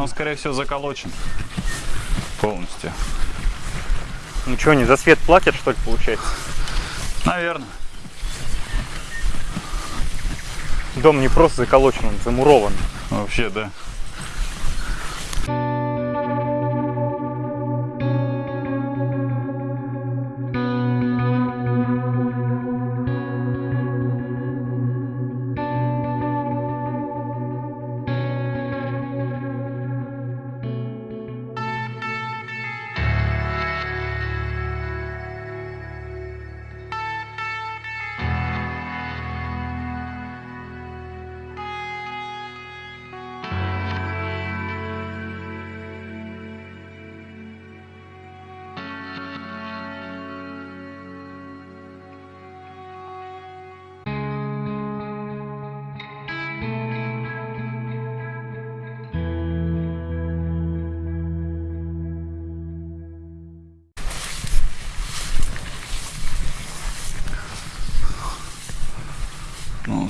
Он, скорее всего, заколочен полностью. Ничего, не за свет платят, что ли, получается? Наверное. Дом не просто заколочен, он замурован. Вообще, да.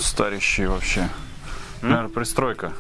Ну, старящий вообще. Наверное, пристройка.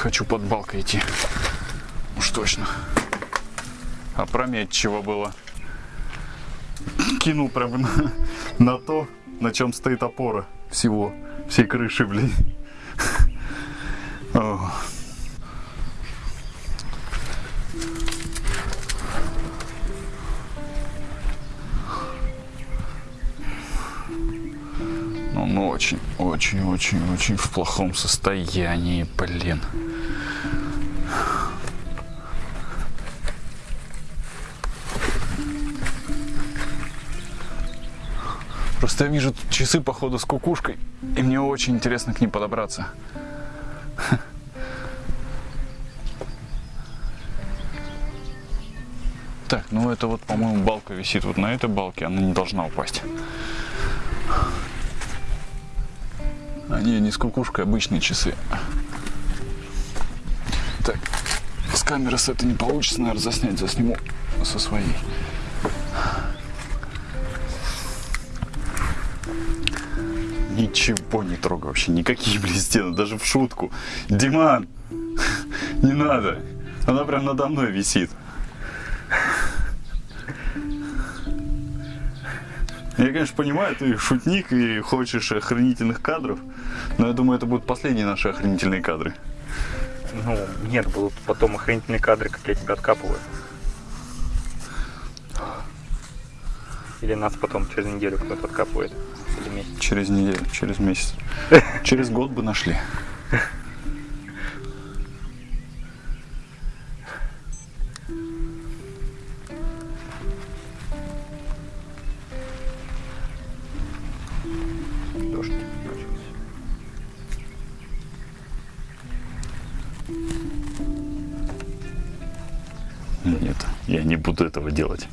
Хочу под балкой идти. Уж точно. Опрометчиво было. Кинул прямо на, на то, на чем стоит опора всего, всей крыши, блин. Ну, Он очень, очень, очень, очень в плохом состоянии, блин. Просто я вижу часы, походу, с кукушкой, и мне очень интересно к ним подобраться. Так, ну это вот, по-моему, балка висит вот на этой балке, она не должна упасть. А не, с кукушкой, обычные часы. Так, с камеры с этой не получится, наверное, заснять, засниму со своей. Ничего не трогаю вообще, никакие, блин, стены, даже в шутку. Диман, не надо, она прям надо мной висит. Я, конечно, понимаю, ты шутник и хочешь охранительных кадров, но я думаю, это будут последние наши охранительные кадры. Ну, нет, будут потом охранительные кадры, как я тебя откапываю. Или нас потом через неделю кто-то откапывает. Или месяц. Через неделю, через месяц. Через год бы нашли. Нет, я не буду этого делать.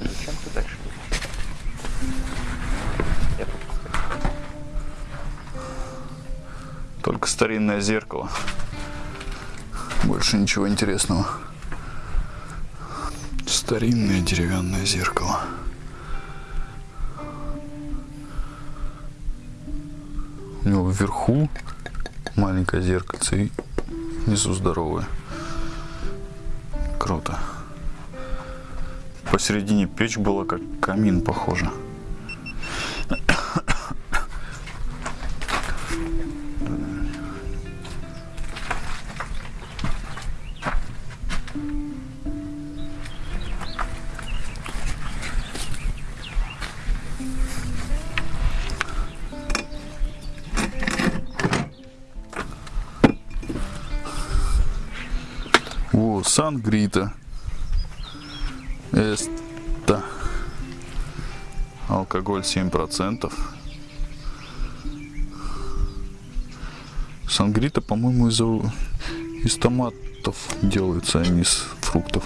Зачем ты дальше. Только старинное зеркало. Больше ничего интересного. Старинное деревянное зеркало. У него вверху маленькое зеркальце и внизу здоровое. Круто. Посередине печь была как камин, похоже. Сан-Грита. Эста. алкоголь 7%. Сангрита, по-моему, из, из томатов делается, а не из фруктов.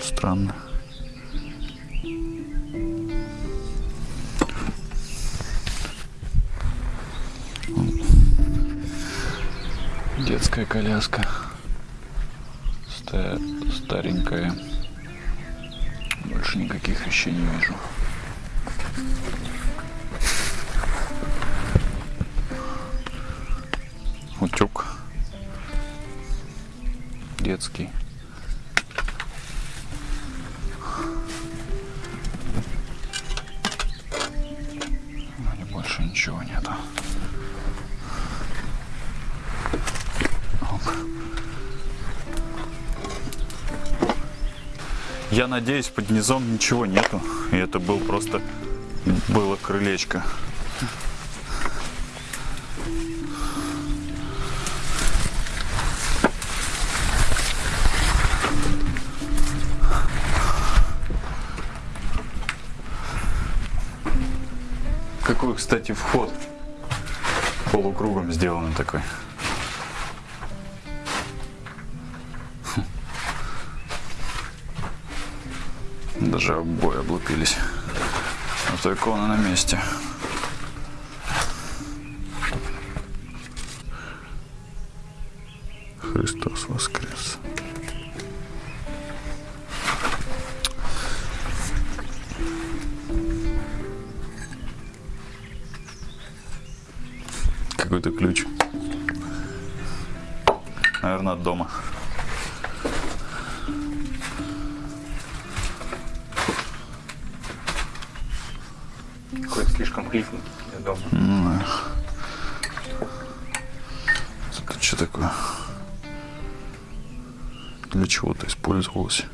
Странно. Детская коляска. Ста- старенькая. Больше никаких вещей не вижу. Утюг. Детский. Я надеюсь, под низом ничего нету. И это был просто было крылечко. Какой, кстати, вход полукругом сделан такой. Даже обои облупились. А то икона на месте. Христос воскрес. Какой-то ключ. Наверное, от дома. Слишком клифный дома. Ну. Это что такое? Для чего-то использовалось.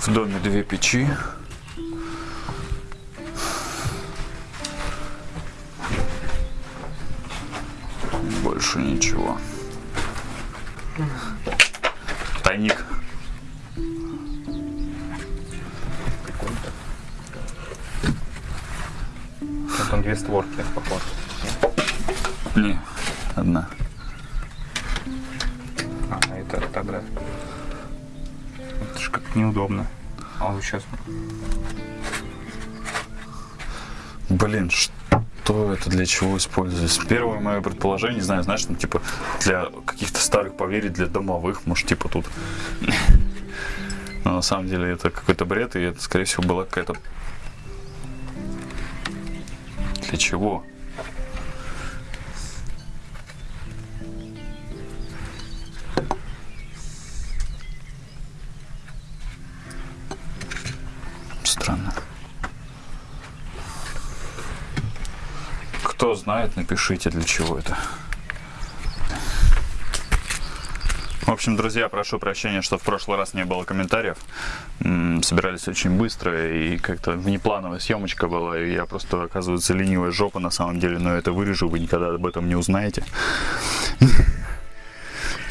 В доме две печи. Больше ничего. Тайник. Вот там две створки, похоже. Не, одна. А, это тогда. Это же как неудобно. А вот сейчас. Блин, что это для чего используется? Первое мое предположение, не знаю, знаешь, там типа для каких-то старых поверий, для домовых, может, типа тут. Но на самом деле это какой-то бред, и это, скорее всего, была какая-то... Для чего? Кто знает, напишите, для чего это. В общем, друзья, прошу прощения, что в прошлый раз не было комментариев. Собирались очень быстро, и как-то внеплановая съемочка была, и я просто, оказывается, ленивая жопа на самом деле, но это вырежу, вы никогда об этом не узнаете.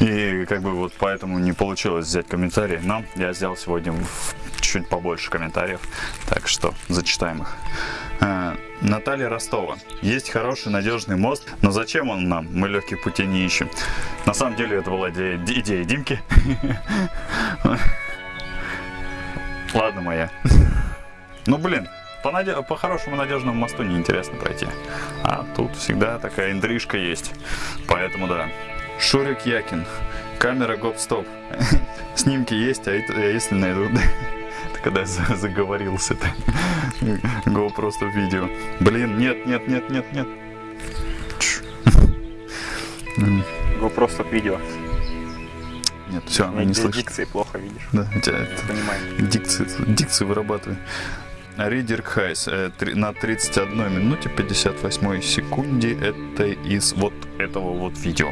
И как бы вот поэтому не получилось взять комментарии, но я взял сегодня чуть побольше комментариев, так что зачитаем их. Э, Наталья Ростова. Есть хороший надежный мост, но зачем он нам? Мы легких путей не ищем. На самом деле это была идея, идея Димки. Ладно моя. Ну блин, по хорошему надежному мосту неинтересно пройти. А тут всегда такая интрижка есть. Поэтому да. Шурик Якин. Камера гоп-стоп. Снимки есть, а это- если найду... Это когда я за- заговорился-то. Го просто в видео. Блин, нет, нет, нет, нет, нет. Его просто видео. Нет, все, она не слышит. Дикции плохо видишь. Да, у тебя это- дикции, дикции вырабатывай. Ридер Хайс э, на 31 минуте 58 секунде это из вот этого вот видео.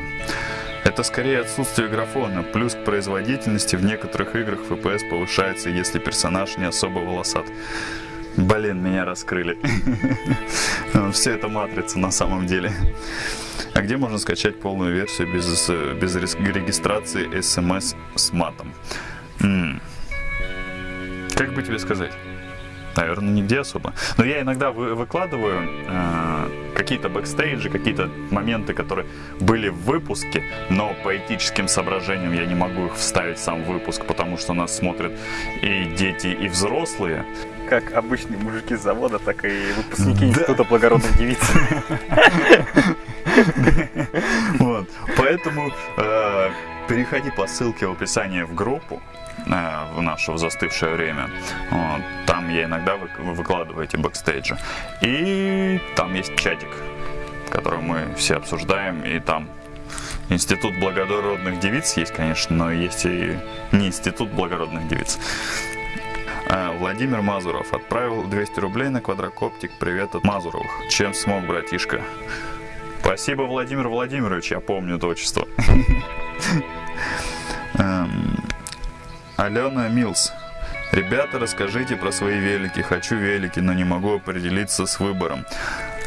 Это скорее отсутствие графона, плюс к производительности в некоторых играх FPS повышается, если персонаж не особо волосат. Блин, меня раскрыли. Все это матрица на самом деле. А где можно скачать полную версию без, без регистрации смс с матом? Как бы тебе сказать? Наверное, нигде особо. Но я иногда вы, выкладываю э, какие-то бэкстейджи, какие-то моменты, которые были в выпуске, но по этическим соображениям я не могу их вставить в сам выпуск, потому что нас смотрят и дети, и взрослые. Как обычные мужики с завода, так и выпускники да. Института благородных девиц. Вот. Поэтому э, переходи по ссылке в описании в группу э, в наше застывшее время. Вот. Там я иногда вы, выкладываю эти бэкстейджи. И там есть чатик, который мы все обсуждаем, и там Институт благородных девиц есть, конечно, но есть и не Институт благородных девиц. Э, Владимир Мазуров отправил 200 рублей на квадрокоптик. Привет от Мазуровых. Чем смог, братишка? Спасибо, Владимир Владимирович, я помню это отчество. Эм, Алена Милс. Ребята, расскажите про свои велики. Хочу велики, но не могу определиться с выбором.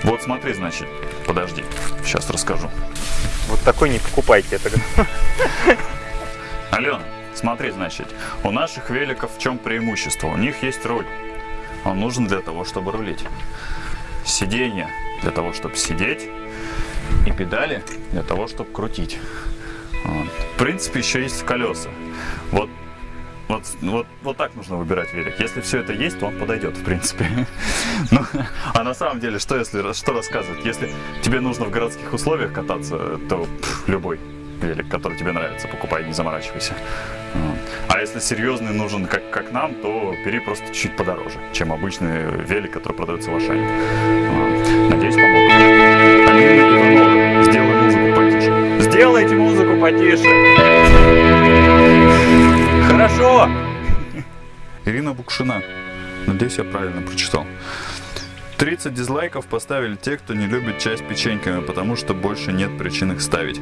Вот смотри, значит, подожди, сейчас расскажу. Вот такой не покупайте это. Алена, смотри, значит, у наших великов в чем преимущество? У них есть руль. Он нужен для того, чтобы рулить. Сиденье для того, чтобы сидеть и педали для того, чтобы крутить. Вот. В принципе, еще есть колеса. Вот, вот, вот, вот так нужно выбирать велик. Если все это есть, то он подойдет, в принципе. Ну, а на самом деле, что если что рассказывать? Если тебе нужно в городских условиях кататься, то пф, любой велик, который тебе нравится, покупай, не заморачивайся. А если серьезный нужен, как, как нам, то бери просто чуть подороже, чем обычный велик, который продается в Ашане. Надеюсь, помог. Алина сделай музыку потише. Сделайте музыку потише. Хорошо. Ирина Букшина. Надеюсь, я правильно прочитал. 30 дизлайков поставили те, кто не любит с печеньками, потому что больше нет причин их ставить.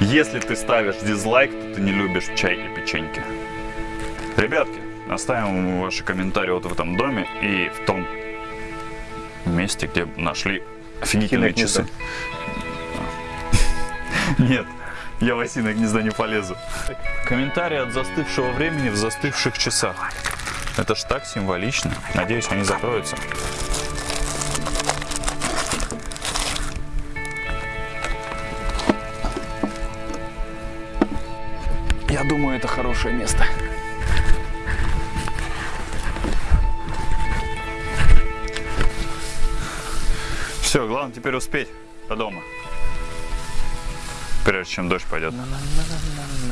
Если ты ставишь дизлайк, то ты не любишь чай и печеньки. Ребятки, оставим ваши комментарии вот в этом доме и в том месте, где нашли офигительные часы. Нет, я в осиное гнездо не полезу. Комментарии от застывшего времени в застывших часах. Это ж так символично. Надеюсь, они закроются. Думаю, это хорошее место. Все, главное теперь успеть до дома. Прежде чем дождь пойдет.